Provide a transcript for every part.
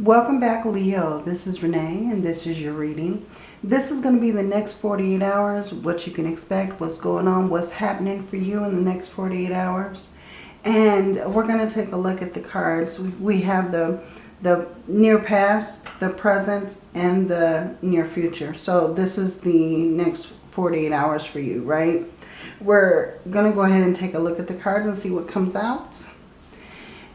Welcome back, Leo. This is Renee, and this is your reading. This is going to be the next 48 hours, what you can expect, what's going on, what's happening for you in the next 48 hours. And we're going to take a look at the cards. We have the, the near past, the present, and the near future. So this is the next 48 hours for you, right? We're going to go ahead and take a look at the cards and see what comes out.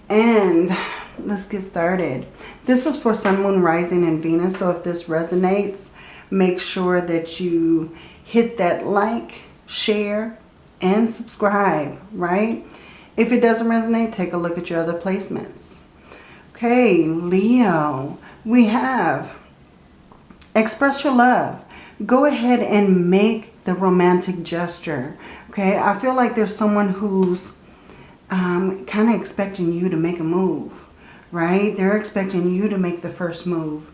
And let's get started. This is for Sun, Moon, Rising, and Venus. So if this resonates, make sure that you hit that like, share, and subscribe, right? If it doesn't resonate, take a look at your other placements. Okay, Leo, we have express your love. Go ahead and make the romantic gesture. Okay, I feel like there's someone who's um, kind of expecting you to make a move right? They're expecting you to make the first move.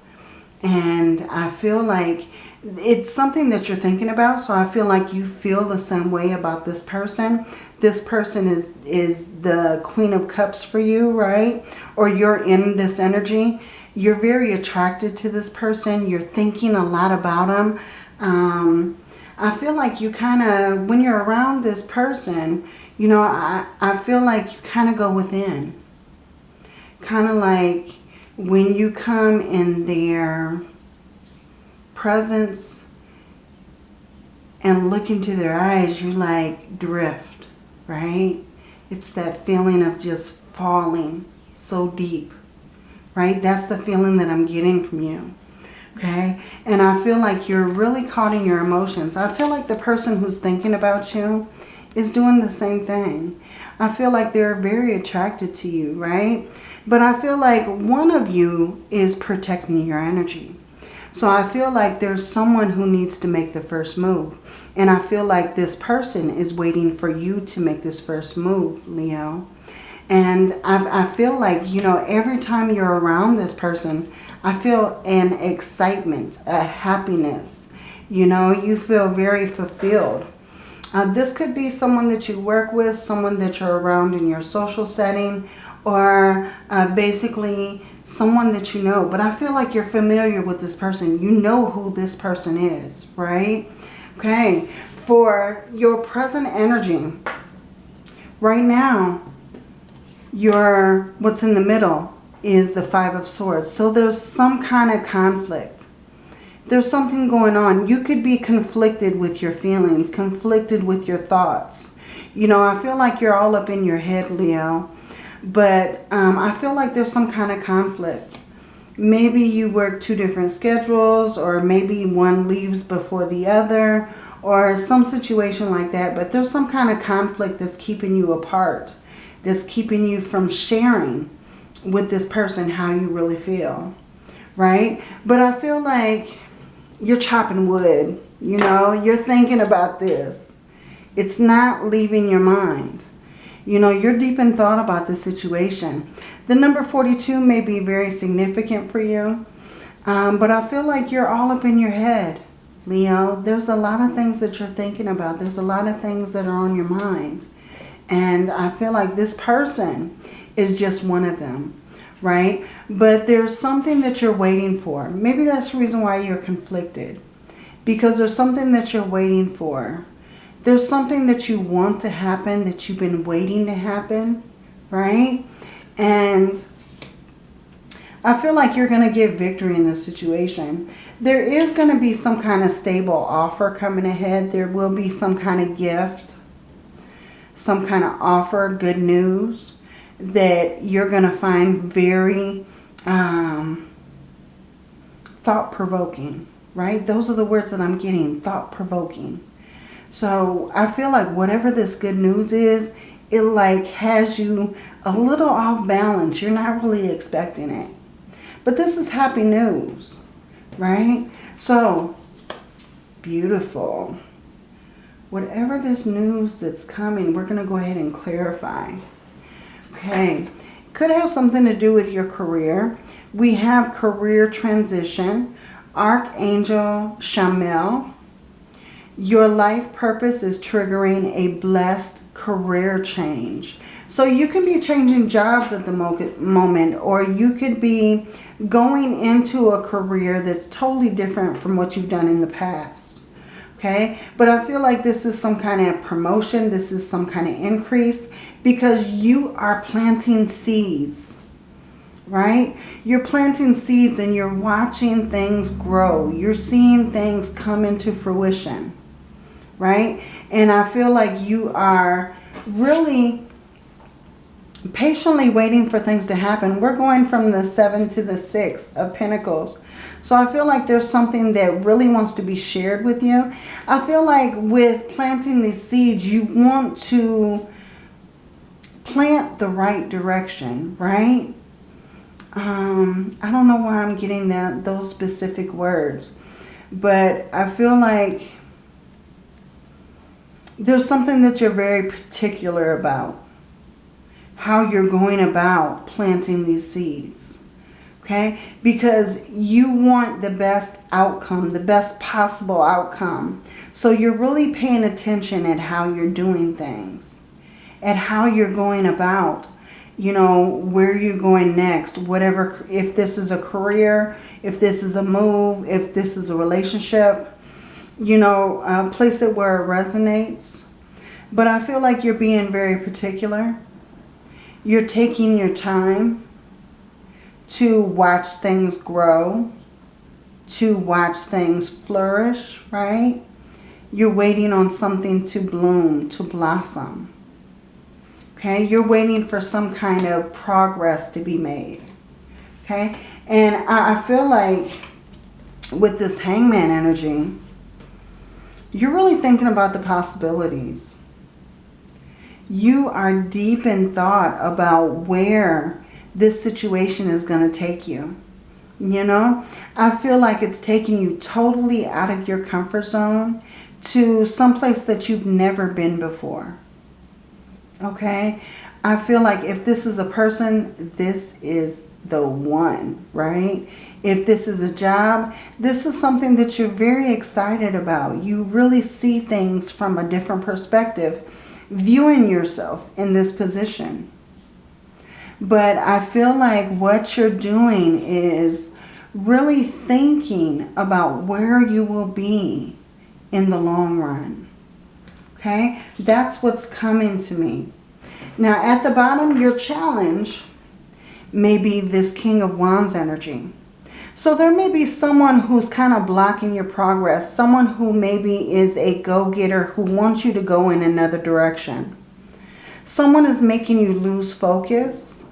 And I feel like it's something that you're thinking about. So I feel like you feel the same way about this person. This person is, is the Queen of Cups for you, right? Or you're in this energy. You're very attracted to this person. You're thinking a lot about them. Um, I feel like you kind of, when you're around this person, you know, I, I feel like you kind of go within kind of like when you come in their presence and look into their eyes, you like drift, right? It's that feeling of just falling so deep, right? That's the feeling that I'm getting from you, okay? And I feel like you're really caught in your emotions. I feel like the person who's thinking about you is doing the same thing. I feel like they're very attracted to you, right? But I feel like one of you is protecting your energy. So I feel like there's someone who needs to make the first move. And I feel like this person is waiting for you to make this first move, Leo. And I, I feel like, you know, every time you're around this person, I feel an excitement, a happiness. You know, you feel very fulfilled. Uh, this could be someone that you work with, someone that you're around in your social setting, or uh, basically someone that you know. But I feel like you're familiar with this person. You know who this person is, right? Okay, for your present energy, right now, your what's in the middle is the Five of Swords. So there's some kind of conflict. There's something going on. You could be conflicted with your feelings, conflicted with your thoughts. You know, I feel like you're all up in your head, Leo. But um, I feel like there's some kind of conflict. Maybe you work two different schedules or maybe one leaves before the other or some situation like that. But there's some kind of conflict that's keeping you apart. That's keeping you from sharing with this person how you really feel. Right? But I feel like you're chopping wood. You know, you're thinking about this. It's not leaving your mind. You know, you're deep in thought about the situation. The number 42 may be very significant for you. Um, but I feel like you're all up in your head, Leo. There's a lot of things that you're thinking about. There's a lot of things that are on your mind. And I feel like this person is just one of them, right? But there's something that you're waiting for. Maybe that's the reason why you're conflicted. Because there's something that you're waiting for there's something that you want to happen that you've been waiting to happen, right? And I feel like you're going to get victory in this situation. There is going to be some kind of stable offer coming ahead. There will be some kind of gift, some kind of offer, good news that you're going to find very um, thought-provoking, right? Those are the words that I'm getting, thought-provoking. So I feel like whatever this good news is, it like has you a little off balance. You're not really expecting it. But this is happy news, right? So, beautiful. Whatever this news that's coming, we're going to go ahead and clarify. Okay. Could have something to do with your career. We have career transition. Archangel Chamuel your life purpose is triggering a blessed career change. So you could be changing jobs at the moment or you could be going into a career that's totally different from what you've done in the past. Okay, but I feel like this is some kind of promotion. This is some kind of increase because you are planting seeds, right? You're planting seeds and you're watching things grow. You're seeing things come into fruition, right? And I feel like you are really patiently waiting for things to happen. We're going from the 7 to the 6 of Pentacles. So I feel like there's something that really wants to be shared with you. I feel like with planting these seeds, you want to plant the right direction, right? Um, I don't know why I'm getting that those specific words. But I feel like there's something that you're very particular about. How you're going about planting these seeds. Okay? Because you want the best outcome, the best possible outcome. So you're really paying attention at how you're doing things. At how you're going about, you know, where you're going next. Whatever, if this is a career, if this is a move, if this is a relationship. You know, uh, place it where it resonates. But I feel like you're being very particular. You're taking your time to watch things grow, to watch things flourish, right? You're waiting on something to bloom, to blossom. Okay, you're waiting for some kind of progress to be made. Okay, and I, I feel like with this hangman energy, you're really thinking about the possibilities. You are deep in thought about where this situation is going to take you. You know, I feel like it's taking you totally out of your comfort zone to someplace that you've never been before. Okay? I feel like if this is a person, this is the one, right? If this is a job, this is something that you're very excited about. You really see things from a different perspective, viewing yourself in this position. But I feel like what you're doing is really thinking about where you will be in the long run. Okay? That's what's coming to me. Now, at the bottom, your challenge may be this King of Wands energy. So there may be someone who's kind of blocking your progress. Someone who maybe is a go-getter who wants you to go in another direction. Someone is making you lose focus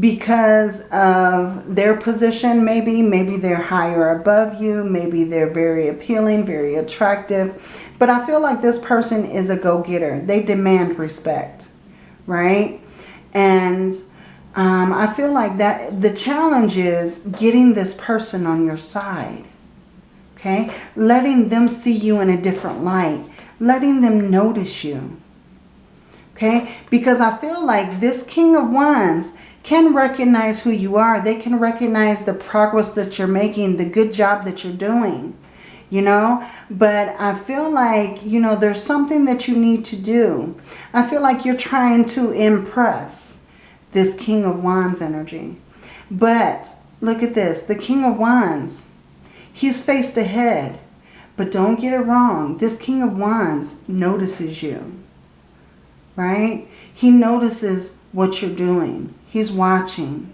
because of their position maybe. Maybe they're higher above you. Maybe they're very appealing, very attractive. But I feel like this person is a go-getter. They demand respect, right? And um, I feel like that the challenge is getting this person on your side. Okay? Letting them see you in a different light. Letting them notice you. Okay? Because I feel like this King of Wands can recognize who you are. They can recognize the progress that you're making, the good job that you're doing, you know. But I feel like, you know, there's something that you need to do. I feel like you're trying to impress this King of Wands energy. But look at this, the King of Wands, he's faced ahead. But don't get it wrong, this King of Wands notices you, right? He notices what you're doing. He's watching.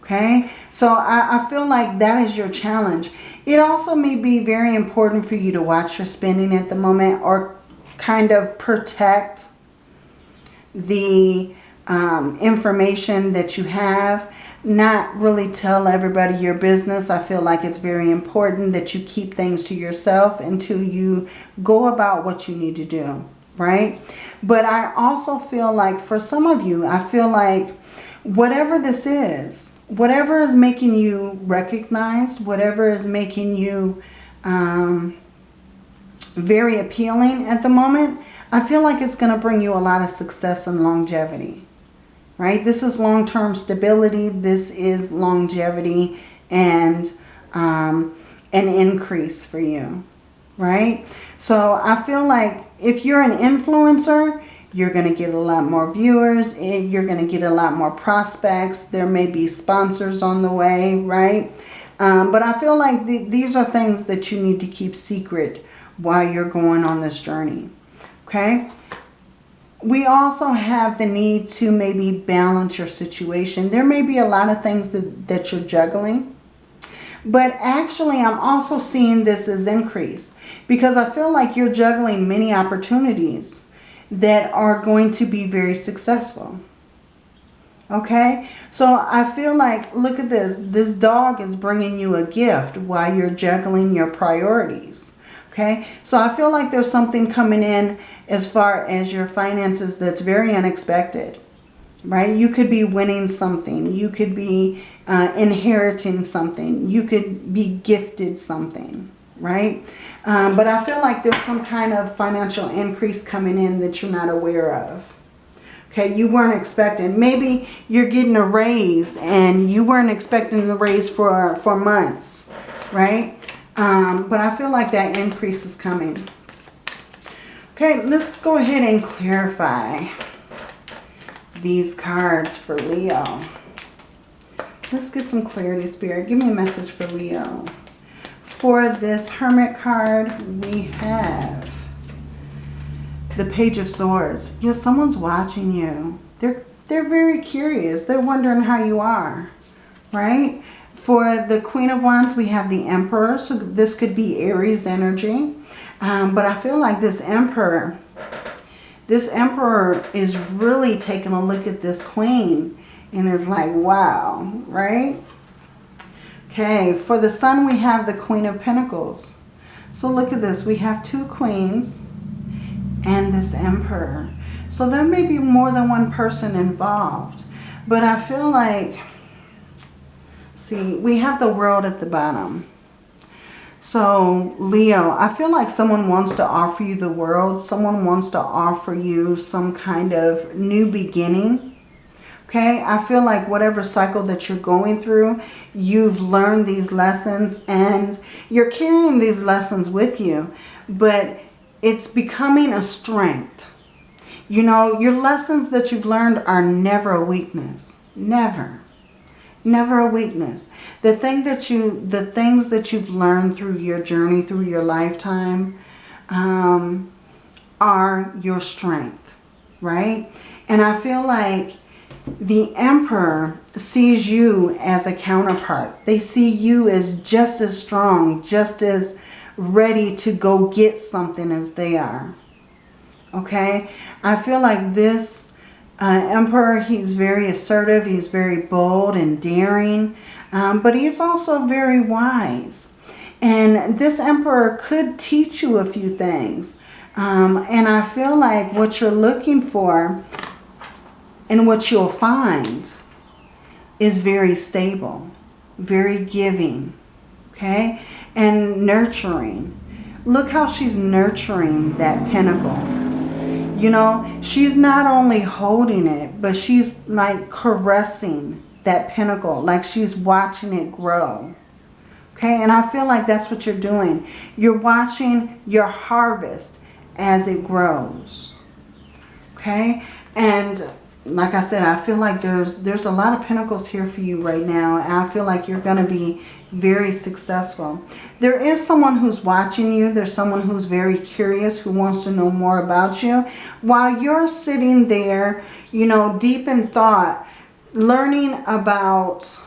Okay? So I, I, feel like that is your challenge. It also may be very important for you to watch your spending at the moment or kind of protect the um, information that you have. Not really tell everybody your business. I feel like it's very important that you keep things to yourself until you go about what you need to do. Right? But I also feel like for some of you, I feel like whatever this is, whatever is making you recognized, whatever is making you um, very appealing at the moment, I feel like it's going to bring you a lot of success and longevity. Right? This is long-term stability. This is longevity and um, an increase for you. Right? So I feel like if you're an influencer, You're going to get a lot more viewers. Eh, you're going to get a lot more prospects. There may be sponsors on the way, right? Um, but I feel like th these are things that you need to keep secret while you're going on this journey. Okay? We also have the need to maybe balance your situation. There may be a lot of things that, that you're juggling. But actually, I'm also seeing this as increase. Because I feel like you're juggling many opportunities that are going to be very successful. Okay? So I feel like, look at this. This dog is bringing you a gift while you're juggling your priorities. Okay? So I feel like there's something coming in as far as your finances that's very unexpected. Right? You could be winning something. You could be uh, inheriting something. You could be gifted something. Right? Um, but I feel like there's some kind of financial increase coming in that you're not aware of. Okay, you weren't expecting. Maybe you're getting a raise and you weren't expecting the raise for, for months, right? Um, but I feel like that increase is coming. Okay, let's go ahead and clarify these cards for Leo. Let's get some clarity, Spirit. Give me a message for Leo. For this Hermit card, we have the Page of Swords. Yeah, someone's watching you. They're, they're very curious. They're wondering how you are, right? For the Queen of Wands, we have the Emperor. So this could be Aries energy. Um, but I feel like this Emperor, this Emperor is really taking a look at this Queen and is like, wow, right? Okay, for the Sun, we have the Queen of Pentacles. So look at this. We have two Queens and this Emperor. So there may be more than one person involved. But I feel like See, we have the world at the bottom. So, Leo, I feel like someone wants to offer you the world. Someone wants to offer you some kind of new beginning. Okay, I feel like whatever cycle that you're going through, you've learned these lessons and you're carrying these lessons with you. But it's becoming a strength. You know, your lessons that you've learned are never a weakness. Never. Never a weakness. The thing that you, the things that you've learned through your journey, through your lifetime, um, are your strength, right? And I feel like the Emperor sees you as a counterpart. They see you as just as strong, just as ready to go get something as they are. Okay? I feel like this uh, Emperor, he's very assertive, he's very bold and daring, um, but he's also very wise. And this Emperor could teach you a few things. Um, and I feel like what you're looking for and what you'll find is very stable, very giving, okay? And nurturing. Look how she's nurturing that pinnacle. you know, she's not only holding it, but she's like caressing that pinnacle, like she's watching it grow. Okay, and I feel like that's what you're doing. You're watching your harvest as it grows. Okay, and like I said, I feel like there's there's a lot of pinnacles here for you right now. And I feel like you're going to be very successful. There is someone who's watching you. There's someone who's very curious, who wants to know more about you. While you're sitting there, you know, deep in thought, learning about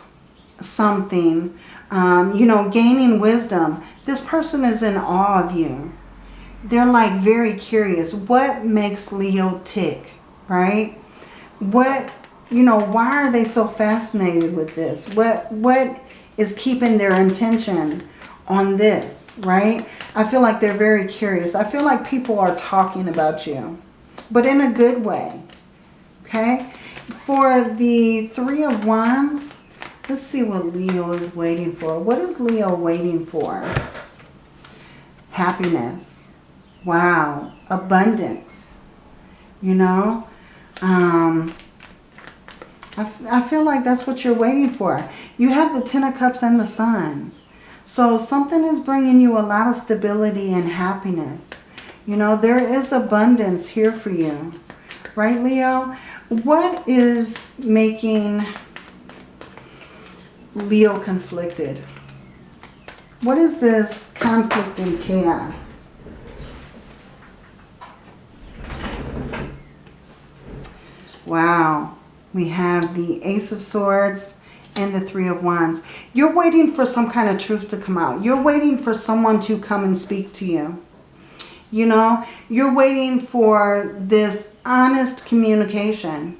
something, um, you know, gaining wisdom, this person is in awe of you. They're like very curious. What makes Leo tick, right? What, you know, why are they so fascinated with this? What, what is keeping their intention on this, right? I feel like they're very curious. I feel like people are talking about you, but in a good way, okay? For the Three of Wands, let's see what Leo is waiting for. What is Leo waiting for? Happiness. Wow. Abundance. You know? Um, I, I feel like that's what you're waiting for. You have the Ten of Cups and the Sun. So something is bringing you a lot of stability and happiness. You know, there is abundance here for you. Right, Leo? What is making Leo conflicted? What is this conflict and chaos? Wow. We have the Ace of Swords and the Three of Wands. You're waiting for some kind of truth to come out. You're waiting for someone to come and speak to you. You know, you're waiting for this honest communication,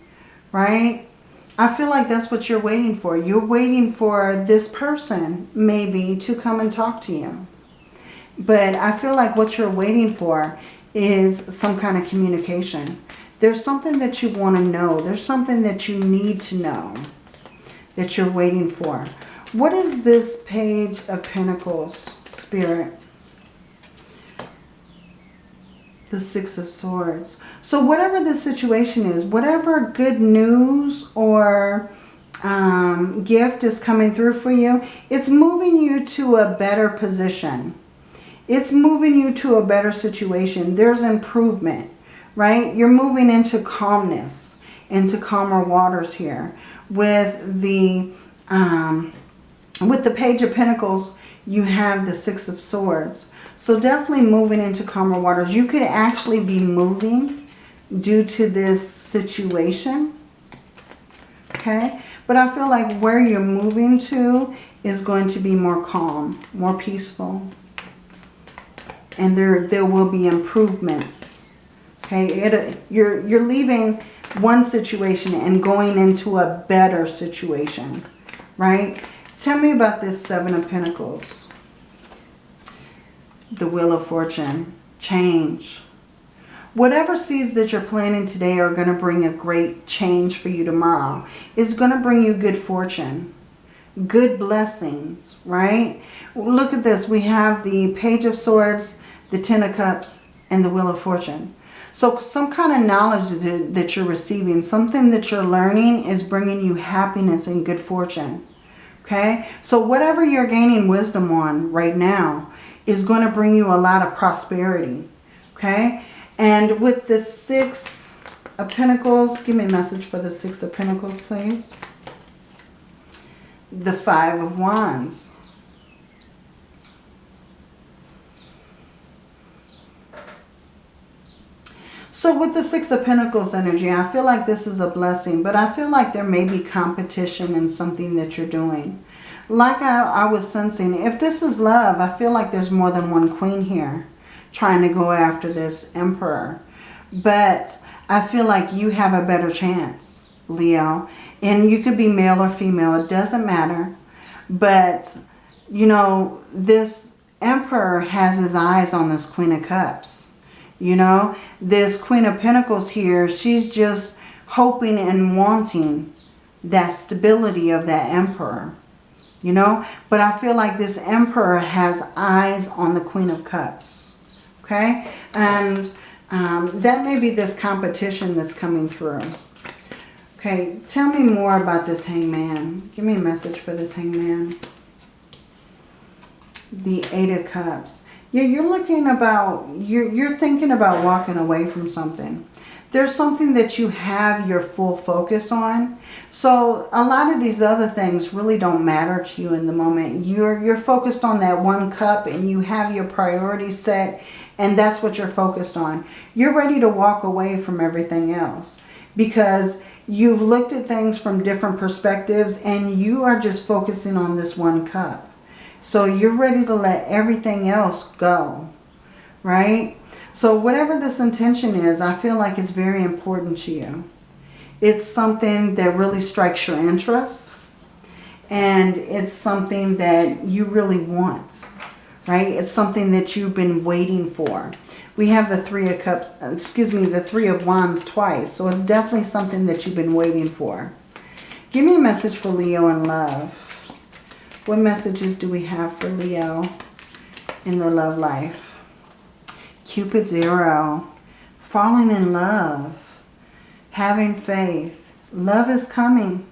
right? I feel like that's what you're waiting for. You're waiting for this person, maybe, to come and talk to you. But I feel like what you're waiting for is some kind of communication. There's something that you want to know. There's something that you need to know that you're waiting for. What is this Page of Pentacles, Spirit? The Six of Swords. So whatever the situation is, whatever good news or um, gift is coming through for you, it's moving you to a better position. It's moving you to a better situation. There's improvement, right? You're moving into calmness, into calmer waters here. With the, um, with the Page of Pentacles, you have the Six of Swords. So definitely moving into calmer waters. You could actually be moving due to this situation. Okay. But I feel like where you're moving to is going to be more calm, more peaceful. And there, there will be improvements. Okay. It, you're, you're leaving one situation and going into a better situation. Right. Tell me about this Seven of Pentacles the Wheel of Fortune, change. Whatever seeds that you're planting today are going to bring a great change for you tomorrow. It's going to bring you good fortune, good blessings, right? Look at this. We have the Page of Swords, the Ten of Cups, and the Wheel of Fortune. So some kind of knowledge that you're receiving, something that you're learning is bringing you happiness and good fortune. Okay? So whatever you're gaining wisdom on right now, is going to bring you a lot of prosperity. Okay? And with the Six of Pentacles, give me a message for the Six of Pentacles, please. The Five of Wands. So with the Six of Pentacles energy, I feel like this is a blessing, but I feel like there may be competition in something that you're doing like I, I was sensing, if this is love, I feel like there's more than one queen here trying to go after this emperor. But I feel like you have a better chance, Leo. And you could be male or female. It doesn't matter. But, you know, this emperor has his eyes on this queen of cups. You know, this queen of pentacles here, she's just hoping and wanting that stability of that emperor you know. But I feel like this Emperor has eyes on the Queen of Cups, okay? And um, that may be this competition that's coming through. Okay, tell me more about this hangman. Give me a message for this hangman. The Eight of Cups. Yeah, you're looking about, you're, you're thinking about walking away from something there's something that you have your full focus on. So a lot of these other things really don't matter to you in the moment. You're, you're focused on that one cup and you have your priorities set and that's what you're focused on. You're ready to walk away from everything else because you've looked at things from different perspectives and you are just focusing on this one cup. So you're ready to let everything else go, right? So whatever this intention is, I feel like it's very important to you. It's something that really strikes your interest. And it's something that you really want. Right? It's something that you've been waiting for. We have the Three of Cups, excuse me, the Three of Wands twice. So it's definitely something that you've been waiting for. Give me a message for Leo and love. What messages do we have for Leo in their love life? Cupid's arrow, falling in love, having faith. Love is coming.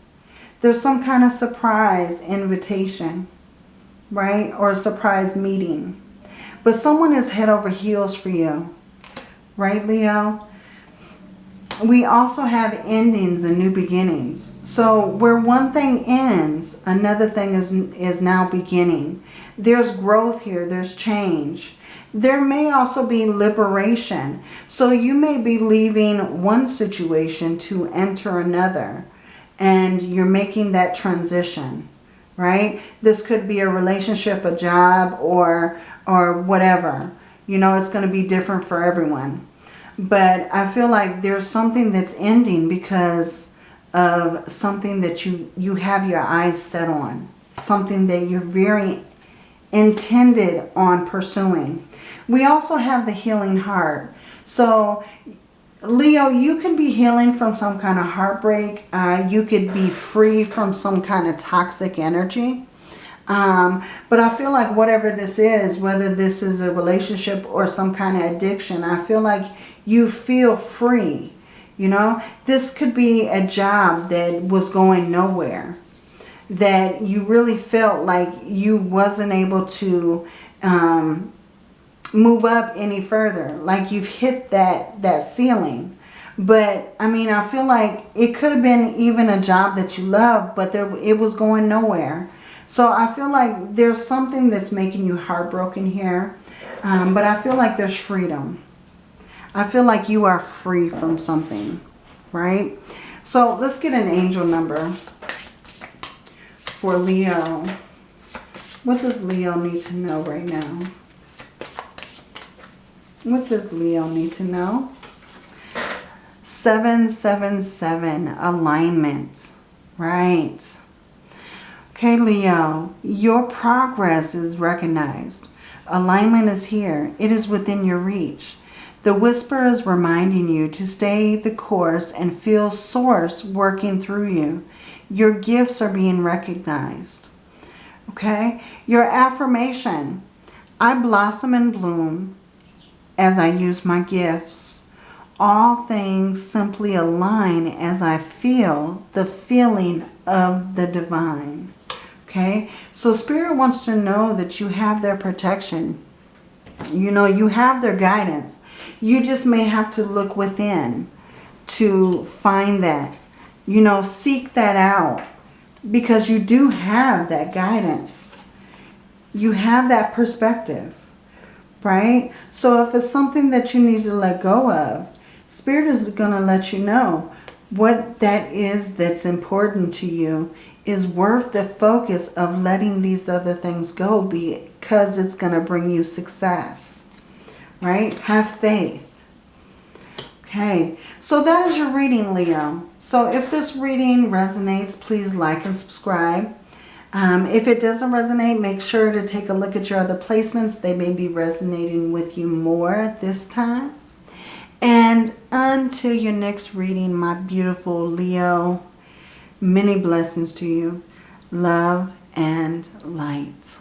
There's some kind of surprise invitation, right? Or a surprise meeting. But someone is head over heels for you, right, Leo? We also have endings and new beginnings. So where one thing ends, another thing is, is now beginning. There's growth here. There's change. There may also be liberation. So you may be leaving one situation to enter another. And you're making that transition, right? This could be a relationship, a job, or, or whatever. You know, it's going to be different for everyone. But I feel like there's something that's ending because of something that you, you have your eyes set on. Something that you're very intended on pursuing. We also have the healing heart. So Leo, you could be healing from some kind of heartbreak. Uh, you could be free from some kind of toxic energy. Um, but I feel like whatever this is, whether this is a relationship or some kind of addiction, I feel like you feel free. You know, this could be a job that was going nowhere. That you really felt like you wasn't able to um, move up any further. Like you've hit that, that ceiling. But, I mean, I feel like it could have been even a job that you love, but there, it was going nowhere. So I feel like there's something that's making you heartbroken here. Um, but I feel like there's freedom. I feel like you are free from something, right? So let's get an angel number for Leo. What does Leo need to know right now? What does Leo need to know? 777, alignment, right? Okay, Leo, your progress is recognized. Alignment is here. It is within your reach. The whisper is reminding you to stay the course and feel source working through you. Your gifts are being recognized. Okay? Your affirmation. I blossom and bloom as I use my gifts. All things simply align as I feel the feeling of the divine. Okay? So Spirit wants to know that you have their protection. You know, you have their guidance. You just may have to look within to find that. You know, seek that out because you do have that guidance. You have that perspective, right? So if it's something that you need to let go of, Spirit is going to let you know what that is that's important to you is worth the focus of letting these other things go because it's going to bring you success right? Have faith. Okay, so that is your reading, Leo. So if this reading resonates, please like and subscribe. Um, if it doesn't resonate, make sure to take a look at your other placements. They may be resonating with you more this time. And until your next reading, my beautiful Leo, many blessings to you. Love and light.